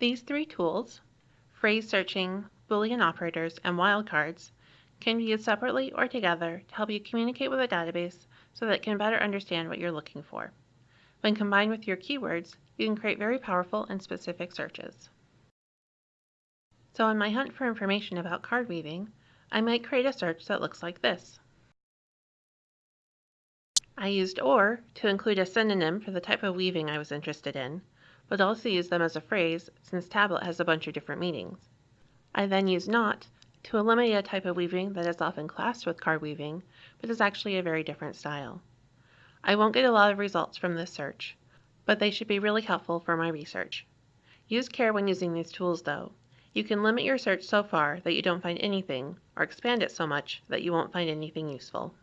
These three tools, phrase searching, Boolean operators, and wildcards, can be used separately or together to help you communicate with a database so that it can better understand what you're looking for. When combined with your keywords, you can create very powerful and specific searches. So in my hunt for information about card weaving, I might create a search that looks like this. I used OR to include a synonym for the type of weaving I was interested in, but also use them as a phrase since tablet has a bunch of different meanings. I then use NOT to eliminate a type of weaving that is often classed with card weaving, but is actually a very different style. I won't get a lot of results from this search, but they should be really helpful for my research. Use care when using these tools though. You can limit your search so far that you don't find anything, or expand it so much that you won't find anything useful.